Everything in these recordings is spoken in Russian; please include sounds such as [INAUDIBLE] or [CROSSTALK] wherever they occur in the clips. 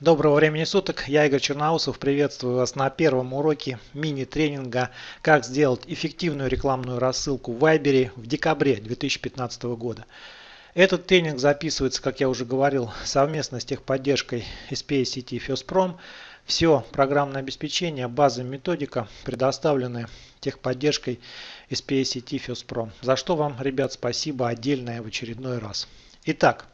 Доброго времени суток, я Игорь Черноусов, приветствую вас на первом уроке мини-тренинга «Как сделать эффективную рекламную рассылку в Viber в декабре 2015 года». Этот тренинг записывается, как я уже говорил, совместно с техподдержкой SPA сети FirstProm. Все программное обеспечение, база, методика предоставлены техподдержкой SPA сети FirstProm. За что вам, ребят, спасибо отдельное в очередной раз. Итак,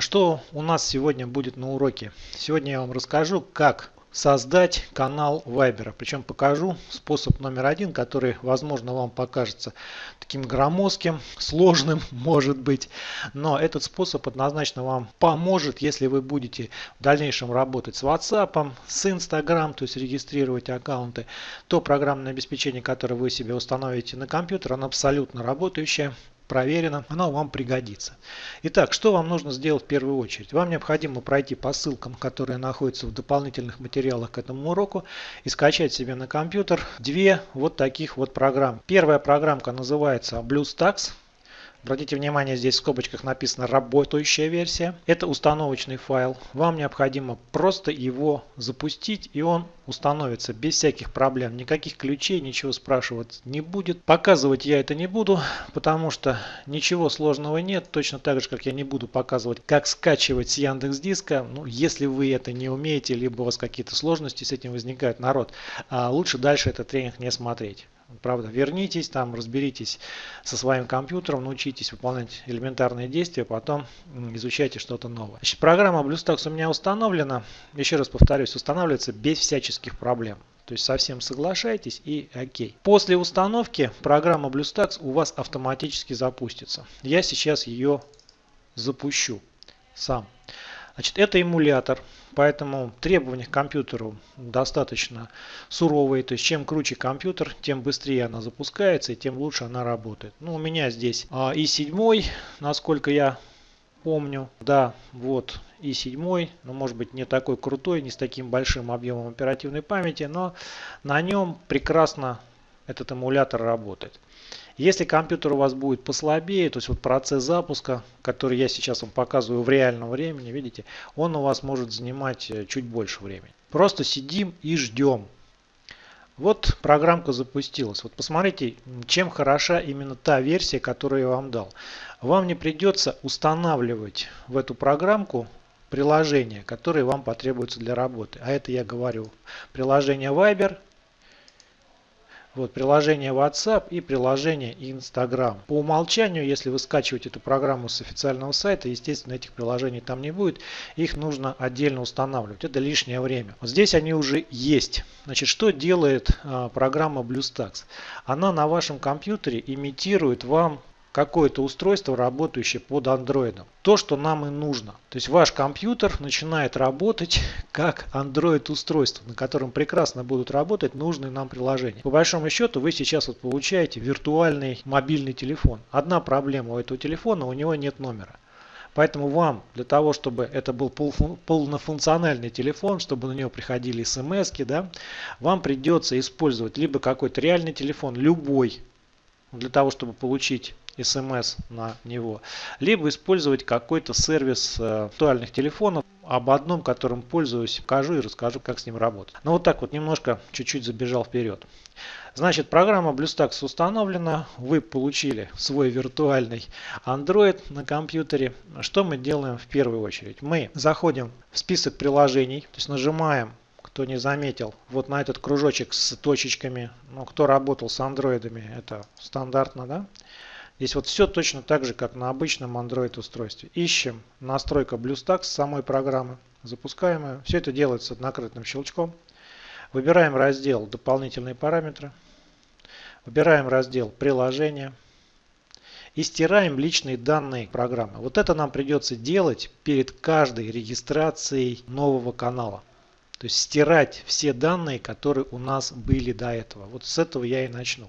что у нас сегодня будет на уроке? Сегодня я вам расскажу, как создать канал Viber. Причем покажу способ номер один, который, возможно, вам покажется таким громоздким, сложным, [LAUGHS] может быть. Но этот способ однозначно вам поможет, если вы будете в дальнейшем работать с WhatsApp, с Instagram, то есть регистрировать аккаунты. То программное обеспечение, которое вы себе установите на компьютер, оно абсолютно работающее проверено, оно вам пригодится. Итак, что вам нужно сделать в первую очередь? Вам необходимо пройти по ссылкам, которые находятся в дополнительных материалах к этому уроку и скачать себе на компьютер две вот таких вот программ. Первая программка называется BlueStacks. Обратите внимание, здесь в скобочках написано работающая версия. Это установочный файл. Вам необходимо просто его запустить и он установится без всяких проблем. Никаких ключей, ничего спрашивать не будет. Показывать я это не буду, потому что ничего сложного нет. Точно так же, как я не буду показывать, как скачивать с Яндекс Диска. Ну, если вы это не умеете, либо у вас какие-то сложности с этим возникают, народ, а лучше дальше этот тренинг не смотреть. Правда, вернитесь, там разберитесь со своим компьютером, научитесь выполнять элементарные действия, потом изучайте что-то новое. Значит, программа BlueStacks у меня установлена. Еще раз повторюсь, устанавливается без всяческих проблем. То есть совсем соглашайтесь и окей. После установки программа BlueStacks у вас автоматически запустится. Я сейчас ее запущу сам. Значит, это эмулятор. Поэтому требования к компьютеру достаточно суровые. То есть чем круче компьютер, тем быстрее она запускается и тем лучше она работает. Ну, у меня здесь а, и 7, насколько я помню. Да, вот и 7, но может быть не такой крутой, не с таким большим объемом оперативной памяти, но на нем прекрасно этот эмулятор работает. Если компьютер у вас будет послабее, то есть вот процесс запуска, который я сейчас вам показываю в реальном времени, видите, он у вас может занимать э, чуть больше времени. Просто сидим и ждем. Вот программка запустилась. Вот посмотрите, чем хороша именно та версия, которую я вам дал. Вам не придется устанавливать в эту программку приложения, которые вам потребуются для работы. А это я говорю приложение Viber, вот приложение WhatsApp и приложение Instagram. По умолчанию, если вы скачиваете эту программу с официального сайта, естественно, этих приложений там не будет. Их нужно отдельно устанавливать. Это лишнее время. Вот здесь они уже есть. Значит, что делает а, программа BlueStacks? Она на вашем компьютере имитирует вам какое-то устройство, работающее под Android. То, что нам и нужно. То есть ваш компьютер начинает работать [LAUGHS] как Android устройство, на котором прекрасно будут работать нужные нам приложения. По большому счету вы сейчас вот получаете виртуальный мобильный телефон. Одна проблема у этого телефона, у него нет номера. Поэтому вам, для того, чтобы это был полнофункциональный телефон, чтобы на него приходили смс, да, вам придется использовать либо какой-то реальный телефон, любой, для того, чтобы получить смс на него, либо использовать какой-то сервис э, актуальных телефонов, об одном, которым пользуюсь, покажу и расскажу, как с ним работать. Ну вот так вот немножко чуть-чуть забежал вперед. Значит, программа BlueStacks установлена, вы получили свой виртуальный Android на компьютере. Что мы делаем в первую очередь? Мы заходим в список приложений, то есть нажимаем кто не заметил, вот на этот кружочек с точечками, ну, кто работал с андроидами, это стандартно, да? Здесь вот все точно так же, как на обычном Android устройстве. Ищем настройка BlueStacks самой программы, запускаем ее. Все это делается накрытым щелчком. Выбираем раздел «Дополнительные параметры». Выбираем раздел «Приложения». И стираем личные данные программы. Вот это нам придется делать перед каждой регистрацией нового канала. То есть стирать все данные, которые у нас были до этого. Вот с этого я и начну.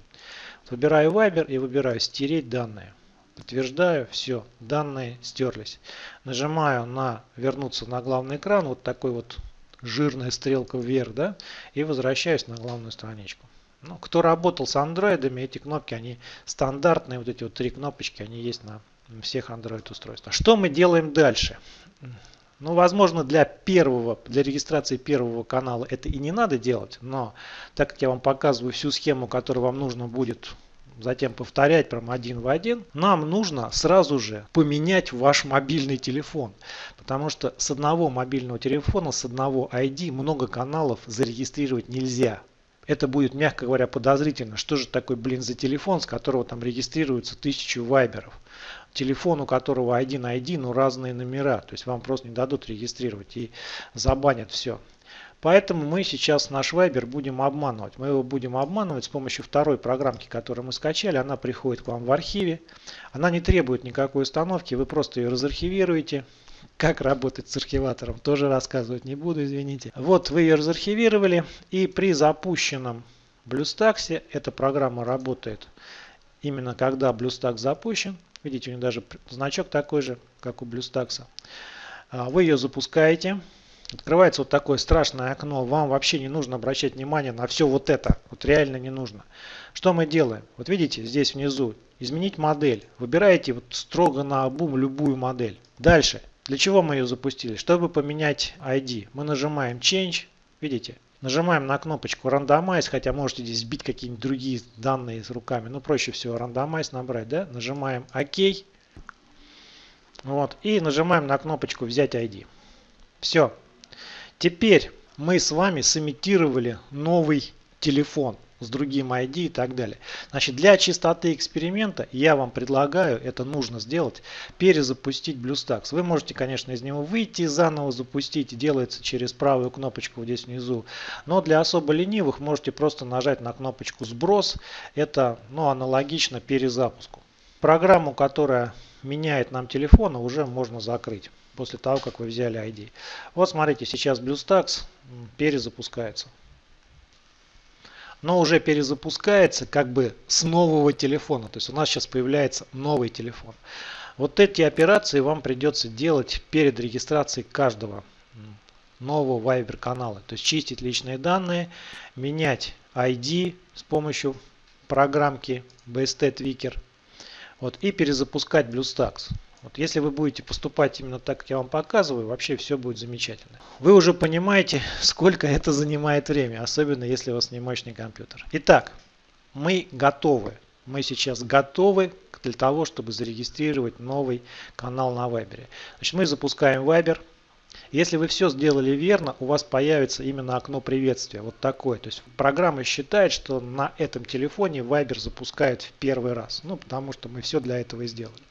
Выбираю Viber и выбираю стереть данные. Подтверждаю, все, данные стерлись. Нажимаю на вернуться на главный экран, вот такой вот жирная стрелка вверх, да, и возвращаюсь на главную страничку. Ну, кто работал с андроидами, эти кнопки, они стандартные, вот эти вот три кнопочки, они есть на всех Android устройствах. Что мы делаем дальше? Ну, возможно, для первого, для регистрации первого канала это и не надо делать, но так как я вам показываю всю схему, которую вам нужно будет затем повторять прям один в один, нам нужно сразу же поменять ваш мобильный телефон. Потому что с одного мобильного телефона, с одного ID много каналов зарегистрировать нельзя. Это будет, мягко говоря, подозрительно. Что же такой, блин, за телефон, с которого там регистрируется тысячу вайберов? Телефон, у которого один ID, но разные номера. То есть вам просто не дадут регистрировать и забанят все. Поэтому мы сейчас наш Viber будем обманывать. Мы его будем обманывать с помощью второй программки, которую мы скачали. Она приходит к вам в архиве. Она не требует никакой установки. Вы просто ее разархивируете. Как работать с архиватором, тоже рассказывать не буду, извините. Вот вы ее разархивировали. И при запущенном BlueStacks эта программа работает именно когда BlueStacks запущен. Видите, у нее даже значок такой же, как у BlueStacks. А, вы ее запускаете. Открывается вот такое страшное окно. Вам вообще не нужно обращать внимание на все вот это. Вот реально не нужно. Что мы делаем? Вот видите, здесь внизу изменить модель. Выбираете вот строго на обум любую модель. Дальше. Для чего мы ее запустили? Чтобы поменять ID. Мы нажимаем Change. Видите? Нажимаем на кнопочку Randomize, хотя можете здесь сбить какие-нибудь другие данные с руками. Но проще всего Randomize набрать. Да? Нажимаем ОК. Вот. И нажимаем на кнопочку Взять ID. Все. Теперь мы с вами сымитировали новый телефон с другим ID и так далее. Значит, для чистоты эксперимента я вам предлагаю, это нужно сделать, перезапустить BlueStacks. Вы можете, конечно, из него выйти, заново запустить. Делается через правую кнопочку здесь внизу. Но для особо ленивых можете просто нажать на кнопочку «Сброс». Это ну, аналогично перезапуску. Программу, которая меняет нам телефон, уже можно закрыть после того, как вы взяли ID. Вот смотрите, сейчас BlueStacks перезапускается. Но уже перезапускается как бы с нового телефона. То есть у нас сейчас появляется новый телефон. Вот эти операции вам придется делать перед регистрацией каждого нового Viber канала. То есть чистить личные данные, менять ID с помощью программки BST Tweaker вот, и перезапускать BlueStacks. Вот если вы будете поступать именно так, как я вам показываю, вообще все будет замечательно. Вы уже понимаете, [LAUGHS] сколько это занимает время, особенно если у вас не мощный компьютер. Итак, мы готовы. Мы сейчас готовы для того, чтобы зарегистрировать новый канал на Viber. Значит, мы запускаем Viber. Если вы все сделали верно, у вас появится именно окно приветствия. Вот такое. То есть программа считает, что на этом телефоне Viber запускает в первый раз. Ну, потому что мы все для этого и сделали.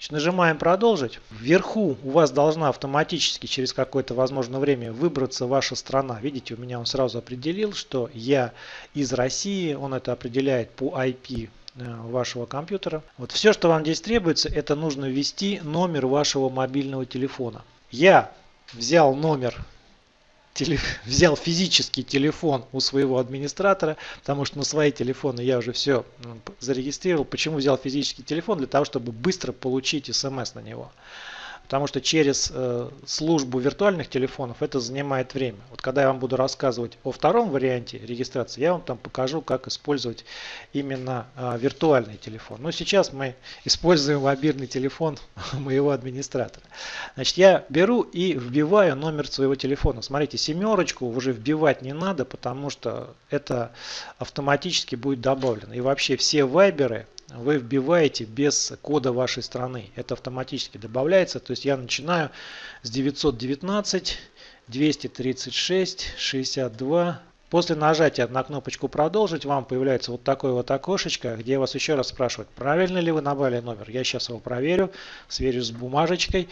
Значит, нажимаем продолжить. Вверху у вас должна автоматически через какое-то возможно время выбраться ваша страна. Видите, у меня он сразу определил, что я из России. Он это определяет по IP э, вашего компьютера. Вот все, что вам здесь требуется, это нужно ввести номер вашего мобильного телефона. Я взял номер [LAUGHS] взял физический телефон у своего администратора, потому что на свои телефоны я уже все зарегистрировал. Почему взял физический телефон? Для того, чтобы быстро получить смс на него. Потому что через э, службу виртуальных телефонов это занимает время. Вот когда я вам буду рассказывать о втором варианте регистрации, я вам там покажу, как использовать именно э, виртуальный телефон. Но сейчас мы используем мобильный телефон [LAUGHS] моего администратора. Значит, я беру и вбиваю номер своего телефона. Смотрите, семерочку уже вбивать не надо, потому что это автоматически будет добавлено. И вообще все вайберы вы вбиваете без кода вашей страны. Это автоматически добавляется. То есть я начинаю с 919 236 62 После нажатия на кнопочку «Продолжить» вам появляется вот такое вот окошечко, где вас еще раз спрашивают, правильно ли вы набрали номер. Я сейчас его проверю, сверю с бумажечкой.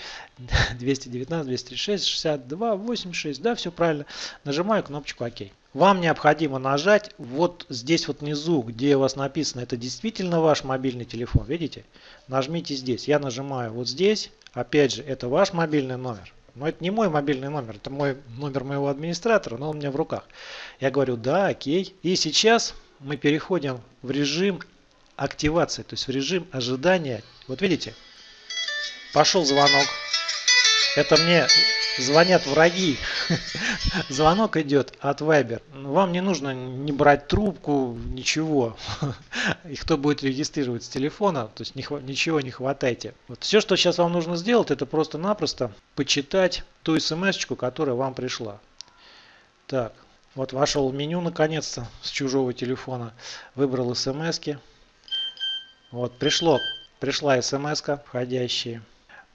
219, 236, 62, 86, да, все правильно. Нажимаю кнопочку «Ок». Вам необходимо нажать вот здесь вот внизу, где у вас написано, это действительно ваш мобильный телефон. Видите? Нажмите здесь. Я нажимаю вот здесь. Опять же, это ваш мобильный номер. Но это не мой мобильный номер, это мой номер моего администратора, но он у меня в руках. Я говорю, да, окей. И сейчас мы переходим в режим активации, то есть в режим ожидания. Вот видите, пошел звонок. Это мне звонят враги. Звонок идет от Viber. Вам не нужно не брать трубку, ничего. И кто будет регистрировать с телефона, то есть ничего не хватайте. Вот все, что сейчас вам нужно сделать, это просто-напросто почитать ту смс которая вам пришла. Так, вот вошел в меню наконец-то с чужого телефона. Выбрал смс -ки. Вот пришло, пришла смс входящая.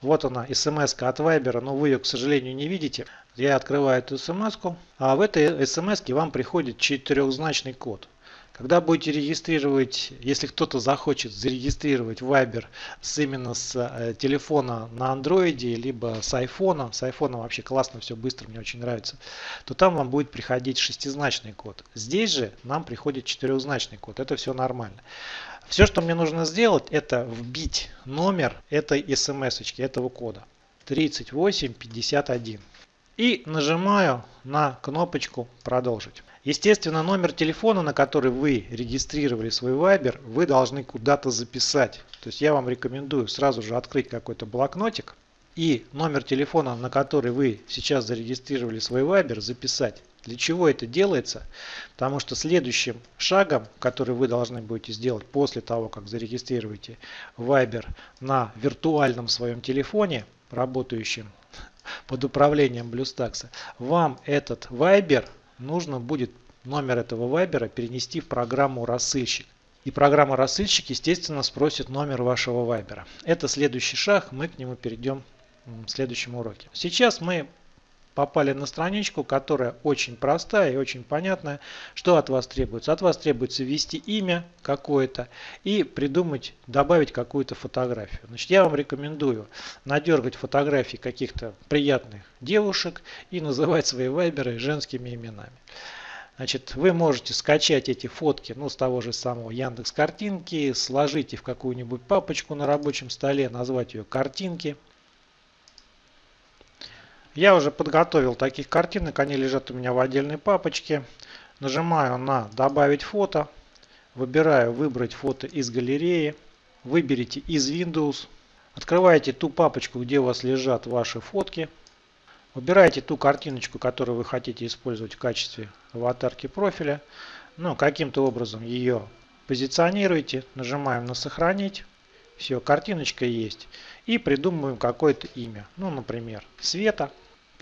Вот она, смс от Viber, но вы ее, к сожалению, не видите. Я открываю эту смс, а в этой смс вам приходит четырехзначный код. Когда будете регистрировать, если кто-то захочет зарегистрировать Viber с именно с э, телефона на Android, либо с iPhone, с iPhone вообще классно, все быстро, мне очень нравится, то там вам будет приходить шестизначный код. Здесь же нам приходит четырехзначный код, это все нормально. Все, что мне нужно сделать, это вбить номер этой смс, этого кода. 3851. И нажимаю на кнопочку «Продолжить». Естественно, номер телефона, на который вы регистрировали свой Viber, вы должны куда-то записать. То есть я вам рекомендую сразу же открыть какой-то блокнотик и номер телефона, на который вы сейчас зарегистрировали свой Viber, записать. Для чего это делается? Потому что следующим шагом, который вы должны будете сделать после того, как зарегистрируете Viber на виртуальном своем телефоне, работающем под управлением BlueStacks, вам этот Viber нужно будет номер этого Viber перенести в программу рассылщик. И программа рассылщик, естественно, спросит номер вашего Viber. Это следующий шаг, мы к нему перейдем в следующем уроке. Сейчас мы попали на страничку, которая очень простая и очень понятная. Что от вас требуется? От вас требуется ввести имя какое-то и придумать, добавить какую-то фотографию. Значит, я вам рекомендую надергать фотографии каких-то приятных девушек и называть свои вайберы женскими именами. Значит, вы можете скачать эти фотки ну, с того же самого Яндекс картинки, сложить их в какую-нибудь папочку на рабочем столе, назвать ее картинки – я уже подготовил таких картинок, они лежат у меня в отдельной папочке. Нажимаю на «Добавить фото», выбираю «Выбрать фото из галереи», выберите из Windows, открываете ту папочку, где у вас лежат ваши фотки, выбираете ту картиночку, которую вы хотите использовать в качестве аватарки профиля, ну, каким-то образом ее позиционируете, нажимаем на «Сохранить», все, картиночка есть. И придумываем какое-то имя. Ну, например, Света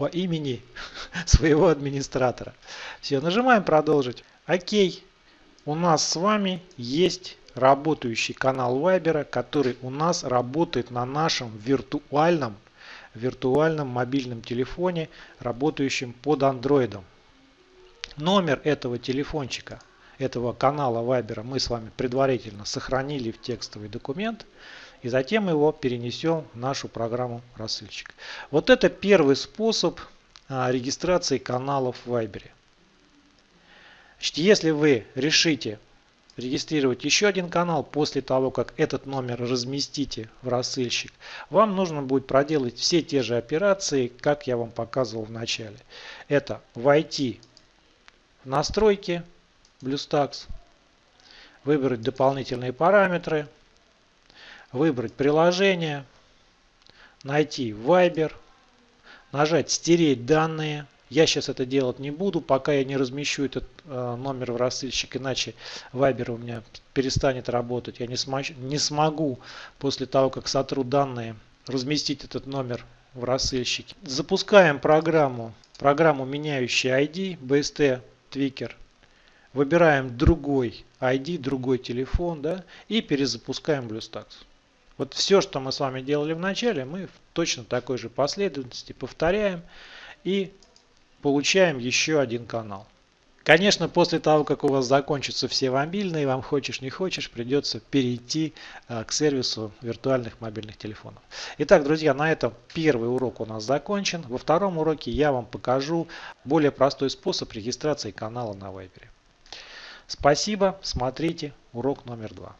по имени [LAUGHS] своего администратора. Все, нажимаем продолжить. Окей. У нас с вами есть работающий канал Viber, который у нас работает на нашем виртуальном, виртуальном мобильном телефоне, работающем под андроидом. Номер этого телефончика, этого канала Viber мы с вами предварительно сохранили в текстовый документ и затем его перенесем в нашу программу рассылщик. Вот это первый способ а, регистрации каналов в Viber. Значит, если вы решите регистрировать еще один канал после того, как этот номер разместите в рассылщик, вам нужно будет проделать все те же операции, как я вам показывал в начале. Это войти в настройки BlueStacks, выбрать дополнительные параметры, выбрать приложение, найти Viber, нажать «Стереть данные». Я сейчас это делать не буду, пока я не размещу этот э, номер в рассылщик, иначе Viber у меня перестанет работать. Я не, смог, не смогу после того, как сотру данные, разместить этот номер в рассылщике. Запускаем программу, программу меняющий ID, BST Tweaker. Выбираем другой ID, другой телефон да, и перезапускаем BlueStacks. Вот все, что мы с вами делали в начале, мы в точно такой же последовательности повторяем и получаем еще один канал. Конечно, после того, как у вас закончатся все мобильные, вам хочешь не хочешь, придется перейти а, к сервису виртуальных мобильных телефонов. Итак, друзья, на этом первый урок у нас закончен. Во втором уроке я вам покажу более простой способ регистрации канала на Viber. Спасибо, смотрите урок номер два.